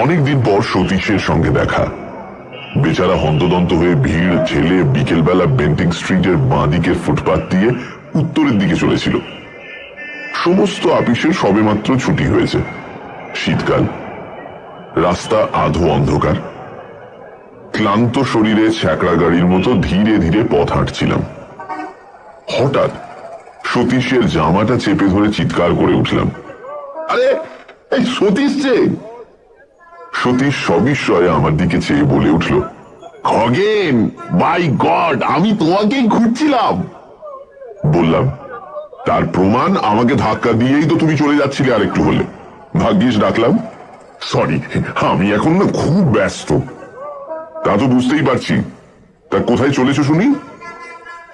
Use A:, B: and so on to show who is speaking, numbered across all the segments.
A: অনেকদিন পর সতীশের সঙ্গে দেখা। বেচারা হন্তদন্ত হয়ে ভিড় ঠেলে বিকেলবেলা বেন্টিং স্ট্রিটের বাঁ দিকের ফুটপাত দিয়ে উত্তরের দিকে চলেছিল। সমস্ত আপিসের সবেমাত্র ছুটি হয়েছে। শীতকাল। রাস্তা আধো অন্ধকার। ক্লান্ত শরীরে ছ্যাকড়া গাড়ির মতো ধীরে ধীরে পথ হাঁটছিলাম। হঠাৎ সতীশের জামাটা চেপে ধরে চিৎকার করে উঠলাম। আরে, এই সতীশ সতীশ সবিস্ময়ে আমার দিকে চেয়ে বলে উঠল, খগেন বাই গড আমি তোমাকেই খুঁজছিলাম। বললাম, তার প্রমাণ আমাকে ধাক্কা দিয়েই তো তুমি চলে যাচ্ছিলে আর একটু হলে। ভাগ্যিস ডাকলাম, সরি, আমি এখন না খুব ব্যস্ত। তা তো বুঝতেই পারছি। তা কোথায় চলেছো শুনি?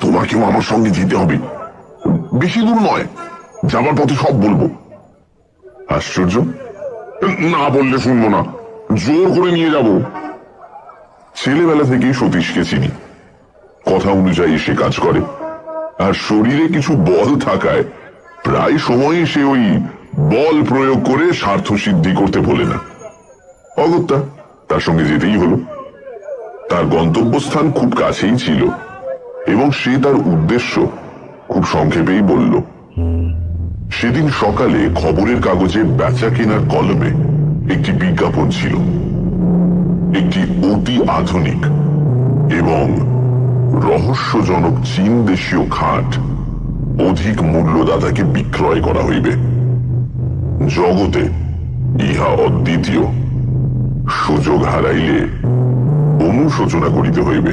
A: তোমাকেও আমার সঙ্গে যেতে হবে। বেশি দূর নয়, যাবার পথে সব বলব। আশ্চর্য? না বললে শুনব না। জোর করে নিয়ে যাব। ছেলেবেলা থেকেই সতীশকে চিনি। কথা অনুযায়ী সে কাজ করে। আর শরীরে কিছু বল থাকায় প্রায় সময়ই সে ওই বল প্রয়োগ করে স্বার্থ সিদ্ধি করতে বলে না। অগত্যা, তার সঙ্গে যেতেই হলো। তার গন্তব্যস্থান খুব কাছেই ছিল এবং সে তার উদ্দেশ্য খুব সংক্ষেপেই বলল, সেদিন সকালে খবরের কাগজে বেচা কেনার কলমে একটি বিজ্ঞাপন ছিল। একটি অতি আধুনিক এবং রহস্যজনক চীন দেশীয় খাট অধিক মূল্যদাতাকে বিক্রয় করা হইবে। জগতে ইহা অদ্বিতীয়। সুযোগ হারাইলে অনুশোচনা করিতে হইবে।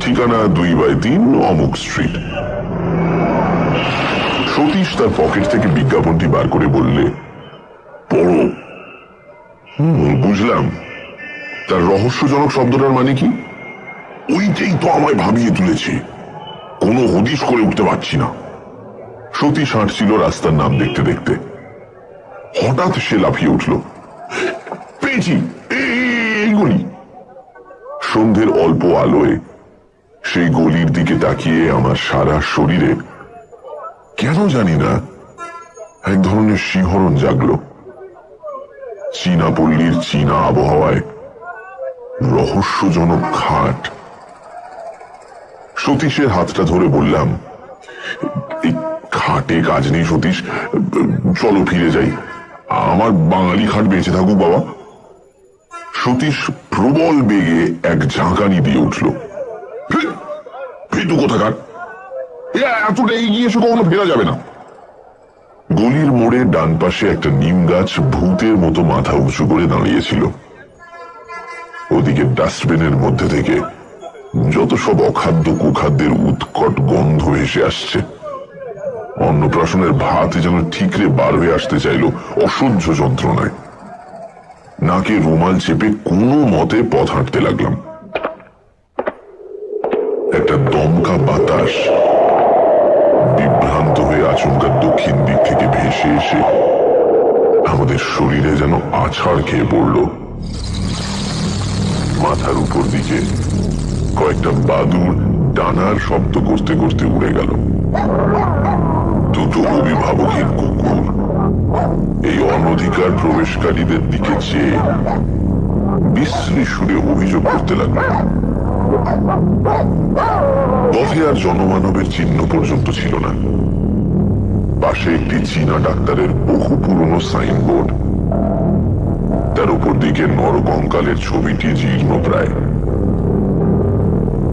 A: ঠিকানা দুই বাই তিন অমুক স্ট্রিট। সতীশ তার পকেট থেকে বিজ্ঞাপনটি বার করে বললে পড়ো হুম বুঝলাম। তার রহস্যজনক শব্দটার মানে কি? ওইটাই তো আমায় ভাবিয়ে তুলেছে। কোনো হদিশ করে উঠতে পারছি না। সতীশ হাঁটছিল রাস্তার নাম দেখতে দেখতে। হঠাৎ সে লাফিয়ে উঠল। পেয়েছি! গলি। সন্ধ্যের অল্প আলোয় সেই গলির দিকে তাকিয়ে আমার সারা শরীরে কেন জানি না, এক ধরনের শিহরণ জাগলো। চীনা পল্লীর চীনা আবহাওয়ায় রহস্যজনক খাট। সতীশের হাতটা ধরে বললাম খাটে কাজ নেই সতীশ, চলো ফিরে যাই। আমার বাঙালি খাট বেঁচে থাকুক, বাবা। সতীশ প্রবল বেগে এক ঝাঁকানি দিয়ে উঠল। ফেটু কোথাকার? এতটা এগিয়ে এসে কখনো ফেরা যাবে না। গলির মোড়ে ডান পাশে একটা নিম গাছ ভূতের মতো মাথা উঁচু করে দাঁড়িয়েছিল। ওদিকে ডাস্টবিনের মধ্যে থেকে যত সব অখাদ্য কুখাদ্যের উৎকট গন্ধ ভেসে আসছে। অন্নপ্রাশনের ভাত যেন ঠিকরে বার হয়ে আসতে চাইল অসহ্য যন্ত্রণায়। নাকে রুমাল চেপে কোনো মতে পথ হাঁটতে লাগলাম। একটা দমকা বাতাস আচমকা দক্ষিণ দিক থেকে ভেসে এসে আমাদের শরীরে যেন আছাড় খেয়ে পড়ল। মাথার উপর দিকে কয়েকটা বাদুর ডানার শব্দ করতে করতে উড়ে গেল। দুটো অভিভাবকহীন কুকুর এই অনধিকার প্রবেশকারীদের দিকে চেয়ে বিশ্রী সুরে অভিযোগ করতে লাগল। পথে আর জনমানবের চিহ্ন পর্যন্ত ছিল না। পাশে একটি চীনা ডাক্তারের বহু পুরনো সাইনবোর্ড। তার উপর দিকে নরকঙ্কালের ছবিটি জীর্ণ প্রায়।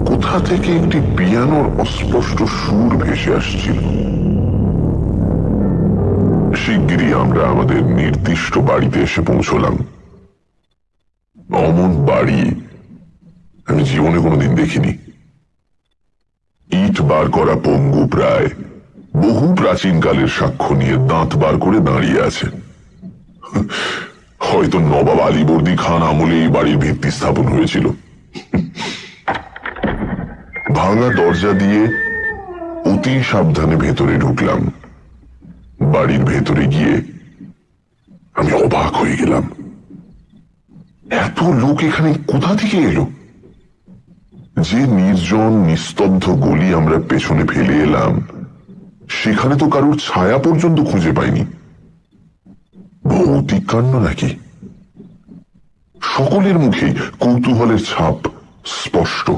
A: কোথা থেকে একটি পিয়ানোর অস্পষ্ট সুর ভেসে আসছিল? শিগগিরই আমরা আমাদের নির্দিষ্ট বাড়িতে এসে পৌঁছলাম। অমন বাড়ি আমি জীবনে কোনোদিন দেখিনি। ইট বার করা পঙ্গু প্রায়। বহু প্রাচীনকালের সাক্ষ্য নিয়ে দাঁত বার করে দাঁড়িয়ে আছে হয়তো নবাব আলীবর্দী খান আমলে এই বাড়ির ভিত্তি স্থাপন হয়েছিল। ভাঙা দরজা দিয়ে অতি সাবধানে ভেতরে ঢুকলাম। বাড়ির ভেতরে গিয়ে আমি অবাক হয়ে গেলাম। এত লোক এখানে কোথা থেকে এলো? যে নির্জন, নিস্তব্ধ গলি আমরা পেছনে ফেলে এলাম। সেখানে তো কারুর ছায়া পর্যন্ত খুঁজে পাইনি। ভৌতিক কাণ্ড নাকি? সকলের মুখে কৌতূহলের ছাপ স্পষ্ট।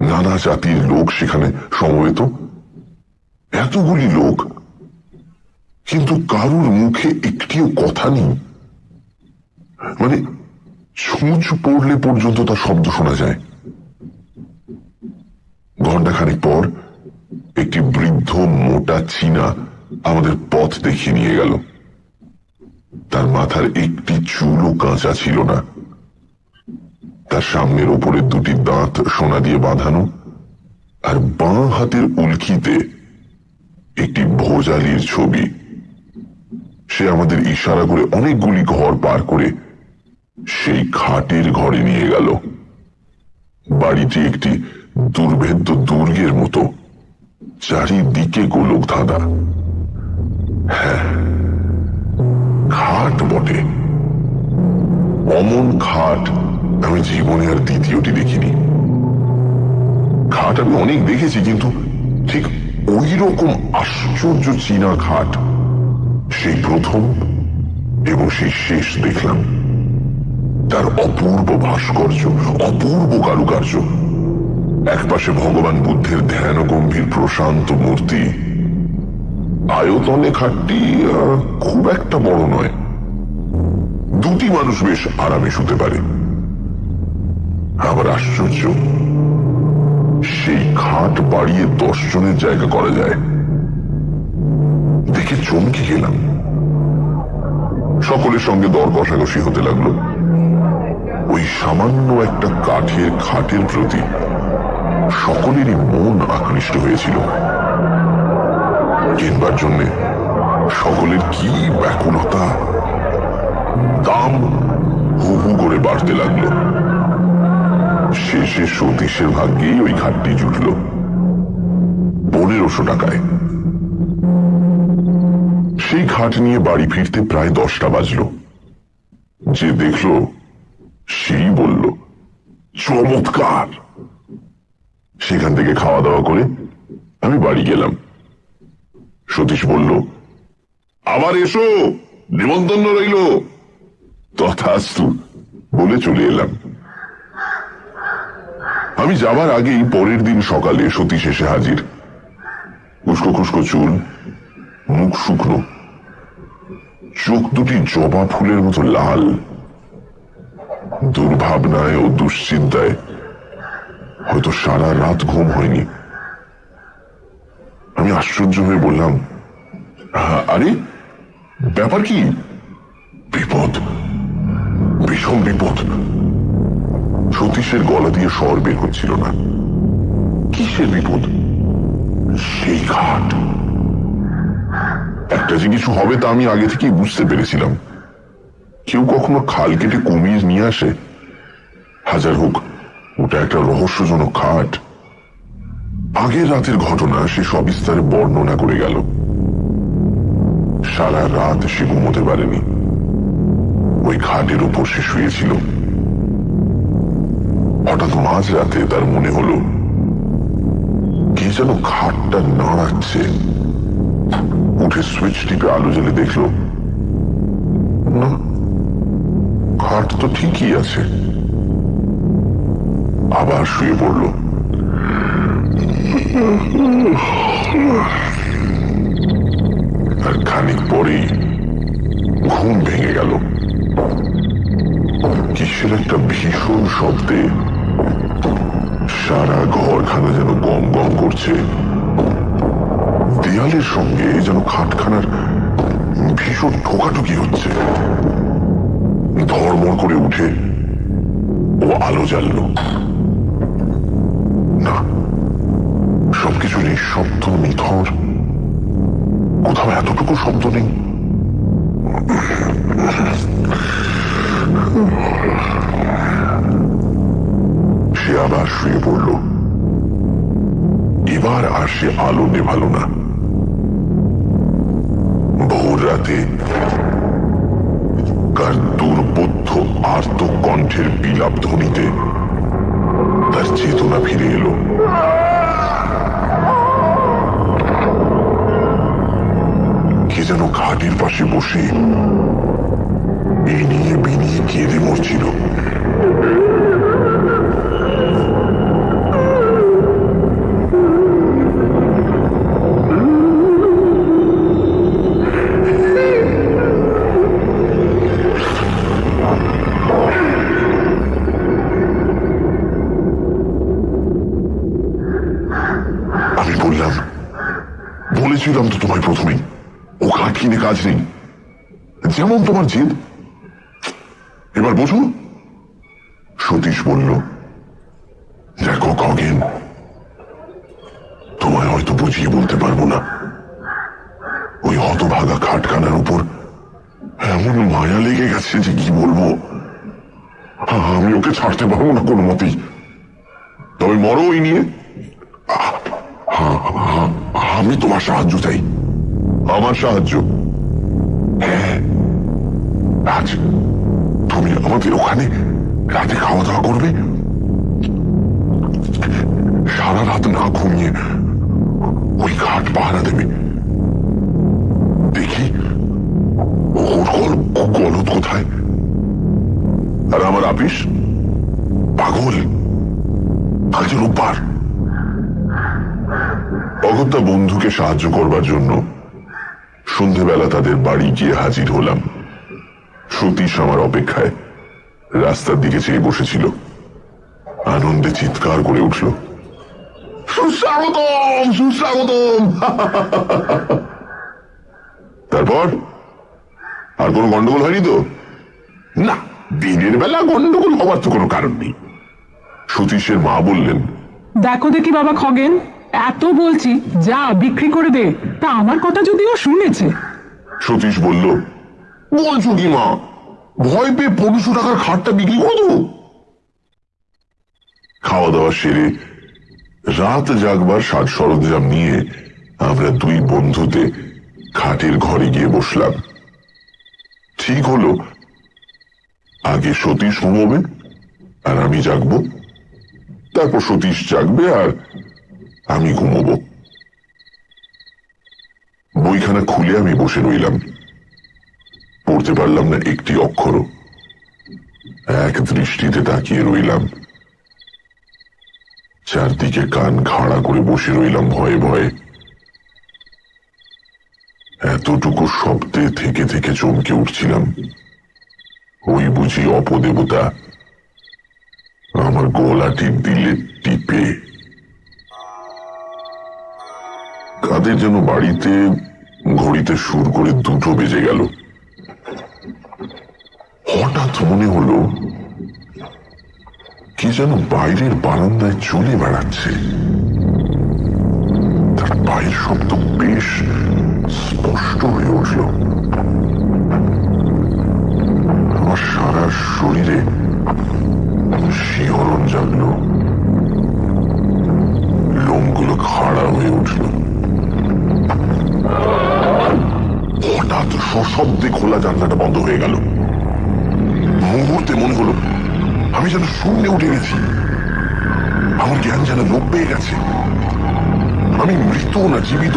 A: নানা জাতির লোক সেখানে সমবেত। এতগুলি লোক। কিন্তু কারুর মুখে একটিও কথা নেই। মানে ছুঁচ পড়লে পর্যন্ত তার শব্দ শোনা যায়। ঘন্টাখানেক পর একটি বৃদ্ধ মোটা চীনা আমাদের পথ দেখিয়ে নিয়ে গেল। তার মাথার একটি চুলও কাঁচা ছিল না। তার সামনের ওপরের দুটি দাঁত সোনা দিয়ে বাঁধানো আর বাঁ হাতের উল্কিতে একটি ভোজালির ছবি। সে আমাদের ইশারা করে অনেকগুলি ঘর পার করে সেই খাটের ঘরে নিয়ে গেল। বাড়িটি একটি দুর্ভেদ্য দুর্গের মতো। চারিদিকে গোলক ধাঁধা। হ্যাঁ খাট বটে। অমন খাট আমি জীবনে আর দ্বিতীয়টি দেখিনি। খাট আমি অনেক দেখেছি, কিন্তু ঠিক ওই রকম আশ্চর্য চীনা খাট সেই প্রথম এবং সেই শেষ দেখলাম। তার অপূর্ব ভাস্কর্য, অপূর্ব কারুকার্য। একপাশে ভগবান বুদ্ধের ধ্যান গম্ভীর প্রশান্ত মূর্তি। আয়তনে খাটটি খুব একটা বড় নয়। দুটি মানুষ বেশ আরামে শুতে পারে। আবার আশ্চর্য, সেই খাট বাড়িয়ে দশ জনের জায়গা করা যায়। দেখে চমকে গেলাম। সকলের সঙ্গে দর কষাকষি হতে লাগল। ওই সামান্য একটা কাঠের খাটের প্রতি সকলেরই মন আকৃষ্ট হয়েছিল। কিনবার জন্যে সকলের কি ব্যাকুলতা? দাম হু হু করে বাড়তে লাগল। শেষে সতীশের ভাগ্যেই ওই ঘাটটি জুটল। পনেরোশো টাকায়। সেই ঘাট নিয়ে বাড়ি ফিরতে প্রায় দশটা বাজলো। যে দেখল, সেই বলল, চমৎকার! সেখান থেকে খাওয়া দাওয়া করে আমি বাড়ি গেলাম। সতীশ বলল, আবার এসো, নিমন্ত্রণ রইল। তথাস্তু বলে চলে এলাম। আমি যাবার আগেই পরের দিন সকালে সতীশ এসে হাজির। উস্কো খুস্কো চুল, মুখ শুকনো, চোখ দুটি জবা ফুলের মতো লাল। দুর্ভাবনায় ও দুশ্চিন্তায় হয়তো সারা রাত ঘুম হয়নি। আমি আশ্চর্য হয়ে বললাম আরে, ব্যাপার কি? বিপদ। ভীষণ বিপদ। সতীশের গলা দিয়ে স্বর বের হচ্ছিল না। কিসের বিপদ? সেই ঘাট। একটা যে কিছু হবে তা আমি আগে থেকেই বুঝতে পেরেছিলাম। কেউ কখনো খাল কেটে কমিয়ে নিয়ে আসে? হাজার হোক ওটা একটা রহস্যজনক খাট। আগের রাতের ঘটনা সে সবিস্তারে বর্ণনা করে গেল। সারা রাত সে ঘুমোতে পারেনি। ওই খাটের উপর সে শুয়েছিল। হঠাৎ মাঝ রাতে তার মনে হলো, কে যেন খাটটা নাড়াচ্ছে। উঠে সুইচ টিপে আলো জ্বেলে দেখল, না, খাট তো ঠিকই আছে। আবার শুয়ে পড়ল। আর খানিক পরেই ঘুম ভেঙে গেল। কিসের একটা ভীষণ শব্দে সারা ঘরখানা যেন গম গম করছে। দেয়ালের সঙ্গে যেন খাটখানার ভীষণ ঠোকাঠুকি হচ্ছে। ধর্মর করে উঠে ও আলো জ্বালল। সবকিছু নিঃশব্দ নিথর। কোথাও এতটুকু শব্দ নেই। সে আবার শুয়ে পড়ল। এবার আর সে আলো নেভালো না। ভোর রাতে কার দুর্বোধ্য আর্ত কণ্ঠের বিলাপ ধ্বনিতে তার চেতনা ফিরে এলো। যেন ঘাটের পাশে বসে। এ নিয়ে বিনিয়ে কেঁদে মরছিল। তোমার জেদ এবার বোঝো সতীশ বলল, দেখো খগেন তোমায় হয়তো বুঝিয়ে বলতে পারব না। ওই হতভাগা খাটখানার উপর এমন মায়া লেগে গেছে যে কি বলব? আমি ওকে ছাড়তে পারব না কোনো মতেই। তবে মরো ওই নিয়ে। আমি তোমার সাহায্য চাই। আমার সাহায্য? হ্যাঁ। আজ তুমি আমাদের ওখানে রাতে খাওয়া দাওয়া করবে? সারা রাত না ঘুমিয়ে ওই ঘাট পাহারা দেবে। দেখি ওর গল গলদ কোথায়। আর আমার আপিস পাগল। আজ রোববার। অগত্যা বন্ধুকে সাহায্য করবার জন্য সন্ধেবেলা তাদের বাড়ি গিয়ে হাজির হলাম। সতীশ আমার অপেক্ষায়। রাস্তার দিকে চেয়ে বসেছিল। আনন্দে চিৎকার করে উঠল। সুস্বাগতম সুস্বাগতম। তারপর? আর কোনো গন্ডগোল হয়নি তো? না দিনের বেলা গন্ডগোল হওয়ার তো কোনো কারণ নেই। সতীশের মা বললেন
B: দেখো দেখি বাবা খগেন এত বলছি যা বিক্রি করে দে তা আমার কথা যদিও শুনেছে।
A: সতীশ বলল বলছো কি মা? ভয় পেয়ে পনেরোশো টাকার খাটটা বিক্রি করে খাওয়া দাওয়া সেরে রাত জাগবার সাজ সরঞ্জাম নিয়ে আমরা দুই বন্ধুতে খাটের ঘরে গিয়ে বসলাম। ঠিক হলো। আগে সতীশ ঘুমোবে আর আমি জাগবো। তারপর সতীশ জাগবে আর আমি ঘুমোবো। বইখানা খুলে আমি বসে রইলাম। পড়তে পারলাম না একটি অক্ষরও এক দৃষ্টিতে তাকিয়ে রইলাম। চারদিকে কান খাড়া করে বসে রইলাম ভয়ে ভয়ে। এতটুকু শব্দে থেকে থেকে চমকে উঠছিলাম। ওই বুঝি অপদেবতা আমার গলা টিপ দিলে টিপে। কাদের যেন বাড়িতে ঘড়িতে সুর করে দুটো বেজে গেল। হঠাৎ মনে হলো কি যেন বাইরের বারান্দায় চলে বেড়াচ্ছে। তার পায়ের শব্দ বেশ স্পষ্ট হয়ে উঠল। আমার সারা শরীরে শিহরণ জাগলো। লোমগুলো খাড়া হয়ে উঠল। হঠাৎ সশব্দে খোলা জানলাটা বন্ধ হয়ে গেল। মুহূর্তে মনে হলো, আমি যেন শূন্যে উঠে গেছি। আমার জ্ঞান যেন লোপ পেয়ে গেছে। আমি মৃত না জীবিত,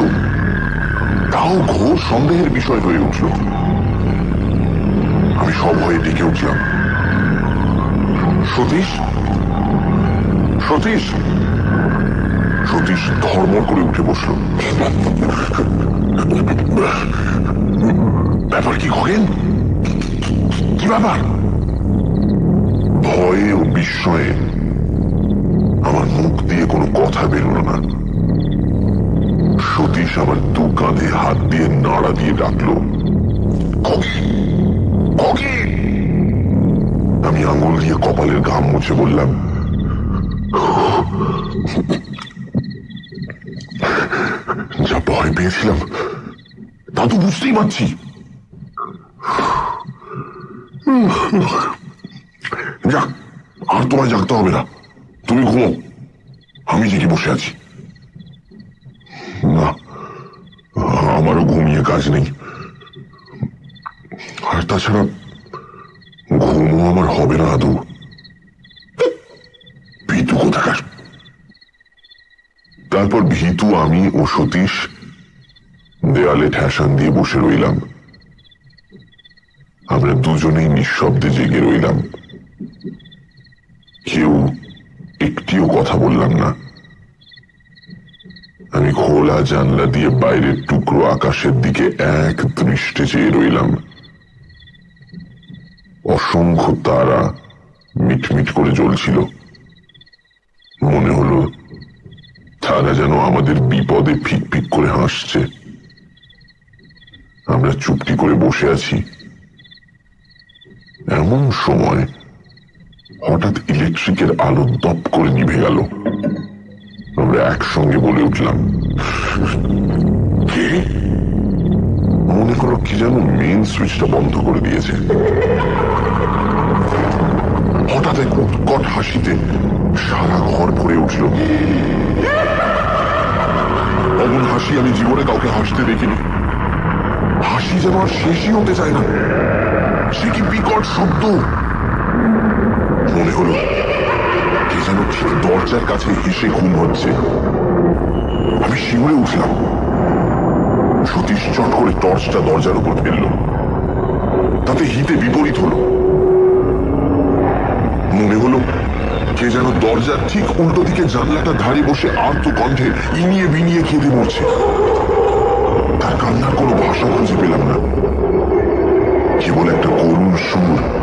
A: তাও ঘোর সন্দেহের বিষয় হয়ে উঠল। আমি সব হয়ে ডেকে উঠলাম। সতীশ? সতীশ? সতীশ ধর্মর করে উঠে বসল। ব্যাপার কি খগেন কি ব্যাপার? ভয়ে ও বিস্ময়ে আমার মুখ দিয়ে কোনো কথা বেরোলো না। সতীশ আমার দু কাঁধে হাত দিয়ে নাড়া দিয়ে ডাকলো আমি আঙুল দিয়ে কপালের ঘাম মুছে বললাম, যা ভয় পেয়েছিলাম, তা তো বুঝতেই পারছি। যাক, আর তোমায় জাগতে হবে না। তুমি ঘুমো। আমি জেগে বসে আছি। না, আমারও ঘুমিয়ে কাজ নেই। আর তাছাড়া ঘুমও আমার হবে না, আদৌ। ভীতু কোথাকার? তারপর ভীতু, আমি ও সতীশ দেয়ালে ঠেসান দিয়ে বসে রইলাম। আমরা দুজনেই নিঃশব্দে জেগে রইলাম কেউ একটিও কথা বললাম না। আমি খোলা জানলা দিয়ে বাইরের টুকরো আকাশের দিকে এক দৃষ্টে চেয়ে রইলাম। অসংখ্য তারা মিটমিট করে জ্বলছিল। মনে হলো, তারা যেন আমাদের বিপদে ফিক করে হাসছে। আমরা চুপটি করে বসে আছি। এমন সময় হঠাৎ ইলেকট্রিকের আলো দপ করে নিভে গেল। আমরা একসঙ্গে বলে উঠলাম, কে? মনে করো কি যেন মেইন সুইচটা বন্ধ করে দিয়েছে। হঠাৎ এক উৎকট হাসিতে সারা ঘর ভরে উঠল। অমন হাসি আমি জীবনে কাউকে হাসতে দেখিনি। হাসি যেন আর শেষই হতে চায় না। সে কি বিকট শব্দ? মনে হলো কে যেন দরজার কাছে হেসে ঘুম হচ্ছে। আমি শিউরে উঠলাম। সতীশ চট করে টর্চটা দরজার উপর ফেলল। তাতে হিতে বিপরীত হলো। মনে হলো কে যেন দরজার ঠিক উল্টো দিকে জানলাটা ধারে বসে আর্ত কণ্ঠে ইনিয়ে বিনিয়ে কেঁদে মরছে তার কান্নার কোনো ভাষা খুঁজে পেলাম না। কেবল একটা করুণ সুর।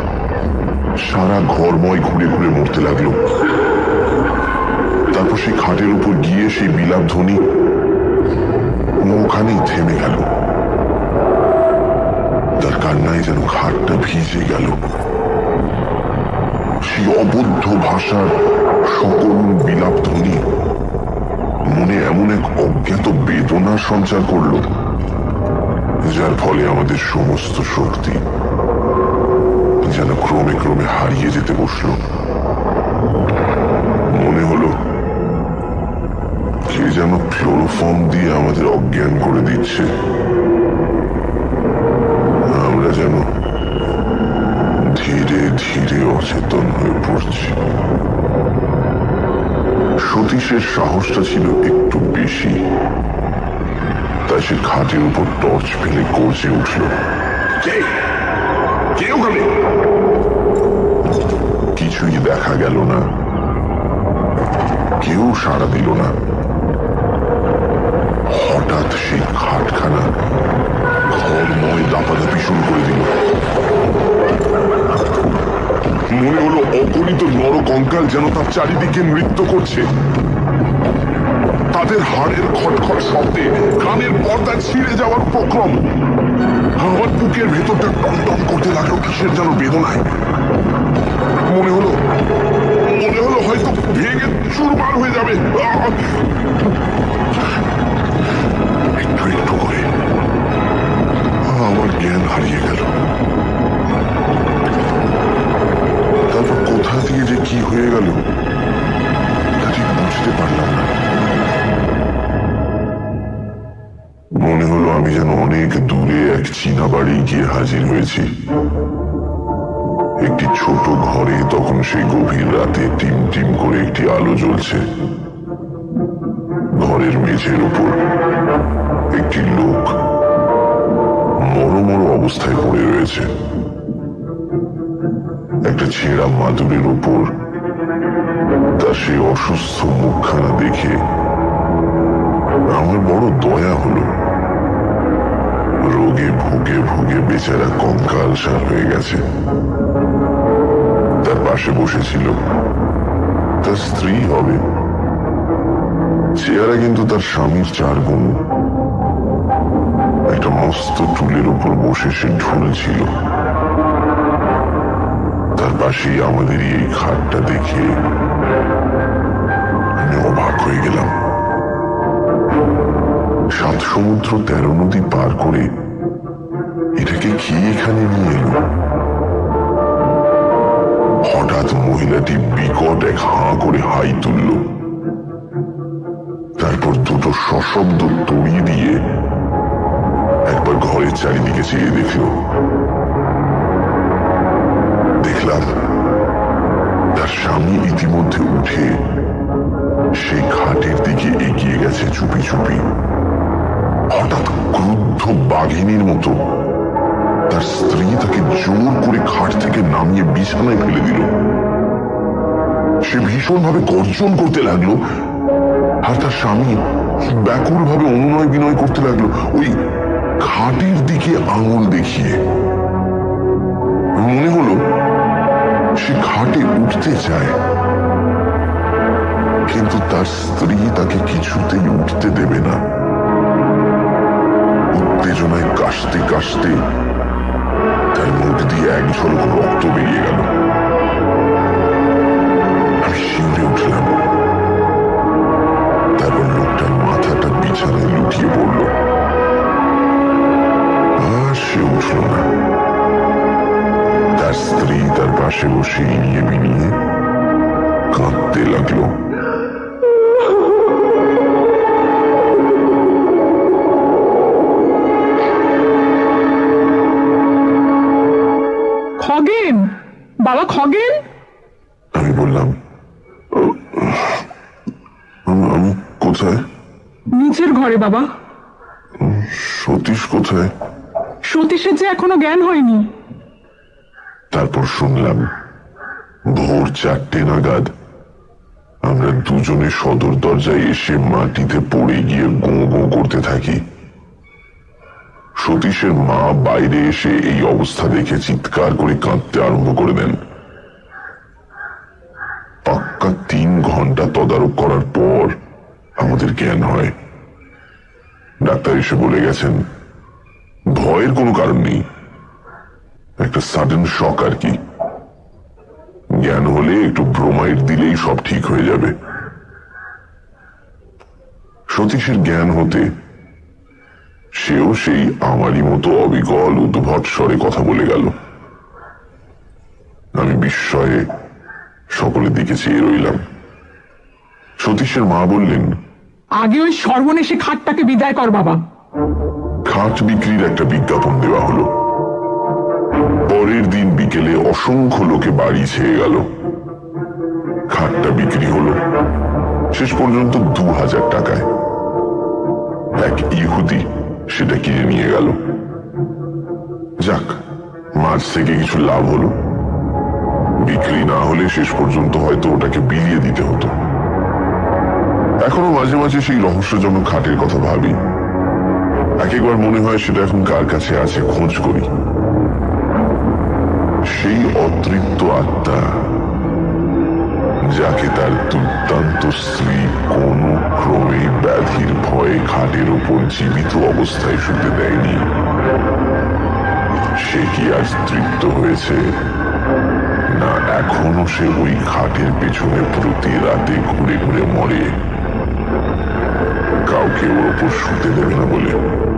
A: সারা ঘরময় ঘুরে ঘুরে মরতে লাগল। তারপর সেই খাটের উপর গিয়ে সেই বিলাপ ধ্বনি ওখানেই থেমে গেল। তার কান্নায় যেন খাটটা ভিজে গেল। সেই অবদ্ধ ভাষার সকল বিলাপ ধ্বনি মনে এমন এক অজ্ঞাত বেদনা সঞ্চার করল, যার ফলে আমাদের সমস্ত শক্তি যেন ক্রমে ক্রমে হারিয়ে যেতে বসল। মনে হলো, কে যেন ক্লোরোফর্ম দিয়ে আমাদের অজ্ঞান করে দিচ্ছে। আমরা যেন ধীরে ধীরে অচেতন হয়ে পড়ছি। সতীশের সাহসটা ছিল একটু বেশি। তাই সে খাটের উপর টর্চ ফেলে গর্জে উঠল কে কে কিছুই দেখা গেল না। কেউ সাড়া দিল না। হঠাৎ সেই খাটখানা ঘরময় দাপাদাপি শুরু করে দিল। মনে হলো অগণিত নরকঙ্কাল যেন তার চারিদিকে নৃত্য করছে। তাদের হাড়ের খটখট শব্দে কানের পর্দা ছিঁড়ে যাওয়ার উপক্রম। আমার বুকের ভেতরটা টমটম করতে লাগল কিসের যেন বেদনায়। মনে হলো মনে হলো হয়তো ভেঙে চুরমার হয়ে যাবে। হাজির হয়েছি। একটি ছোট ঘরে তখন সেই গভীর রাতে টিম টিম করে একটি আলো জ্বলছে। ঘরের মেঝের উপর একটি লোক মরো মরো অবস্থায় পড়ে রয়েছে। একটা ছেঁড়া মাদুরের উপর তার সেই অসুস্থ মুখখানা দেখে আমার বড় দয়া হলো। রোগে ভুগে ভুগে বেচারা কঙ্কাল সার হয়ে গেছে। তার পাশে বসেছিল। তার স্ত্রী হবে। চেহারা কিন্তু তার স্বামীর চার গুণ। একটা মস্ত টুলের উপর বসে সে ঝুলছিল তার পাশেই আমাদেরই এই খাটটা দেখে আমি অবাক হয়ে গেলাম। সাত সমুদ্র তেরো নদী পার করে কি এখানে নিয়ে এলো? হঠাৎ মহিলাটি বিকট এক হাঁ করে হাই তুলল। তারপর দুটো সশব্দ তড়িয়ে দিয়ে একবার ঘরের চারিদিকে চেয়ে দেখল। দেখলাম তার স্বামী ইতিমধ্যে উঠে সেই খাটের দিকে এগিয়ে গেছে চুপি চুপি। হঠাৎ ক্রুদ্ধ বাঘিনীর মতো তার তার স্ত্রী তাকে জোর করে খাট থেকে নামিয়ে বিছানায় ফেলে দিল। সে ভীষণভাবে গর্জন করতে লাগল আর তার স্বামী ব্যাকুল ভাবে অনুনয় বিনয় করতে লাগল ওই খাটের দিকে আঙুল দেখিয়ে। মনে হলো সে খাটে উঠতে চায়। কিন্তু তার স্ত্রী তাকে কিছুতেই উঠতে দেবে না। উত্তেজনায় কাশতে কাশতে তার মুখ দিয়ে এক ঝলক রক্ত বেরিয়ে গেল। আমি শিউরে উঠলাম। তারপর লোকটার মাথাটা বিছানায় লুটিয়ে পড়ল। আর সে উঠল না। তার স্ত্রী তার পাশে বসে ইনিয়ে বিনিয়ে কাঁদতে লাগল।
B: খগেন
A: আমি বললাম "ও, আম- আমি কোথায়?
B: নিচের ঘরে বাবা।
A: সতীশ কোথায়?
B: সতীশের যে এখনও জ্ঞান হয়নি।
A: তারপর শুনলাম ভোর চারটে নাগাদ আমরা দুজনে সদর দরজায় এসে মাটিতে পড়ে গিয়ে গো গো করতে থাকি। সতীশের মা বাইরে এসে এই অবস্থা দেখে চিৎকার করে কাঁদতে আরম্ভ করে দেন। পাক্কা তিন ঘণ্টা তদারক করার পর আমাদের জ্ঞান হয়। ডাক্তার এসে বলে গেছেন, ভয়ের কোনো কারণ নেই। একটা সাডেন শক আর কি। জ্ঞান হলে একটু ব্রোমাইড দিলেই সব ঠিক হয়ে যাবে। সতীশের জ্ঞান হতে সেও সেই আমারই মতো অবিকল উদ্ভট স্বরে কথা বলে গেল। আমি বিস্ময়ে সকলের দিকে চেয়ে রইলাম। সতীশের মা বললেন
B: আগে ওই সর্বনেশে খাটটাকে বিদায় কর বাবা।
A: খাট বিক্রির একটা বিজ্ঞাপন দেওয়া হলো। পরের দিন বিকেলে অসংখ্য লোকে বাড়ি ছেয়ে গেল। খাটটা বিক্রি হলো শেষ পর্যন্ত দু হাজার টাকায়। এক ইহুদি সেটা কিনে নিয়ে গেল। যাক মাছ থেকে কিছু লাভ হলো। বিক্রি না হলে শেষ পর্যন্ত হয়তো ওটাকে বিলিয়ে দিতে হতো। এখনও মাঝে মাঝে সেই রহস্যজনক খাটের কথা ভাবি। এক একবার মনে হয় সেটা এখন কার কাছে আছে, খোঁজ করি। সেই অতৃপ্ত আত্মা, যাকে তার দুর্দান্ত স্ত্রী কোন ক্রমে ব্যাধির ভয়ে খাটের উপর জীবিত অবস্থায় শুতে দেয়নি। সে কি আজ তৃপ্ত হয়েছে? এখনও সে ওই খাটের পেছনে প্রতি রাতে ঘুরে ঘুরে মরে। কাউকে ওর ওপর শুতে দেবে না বলে।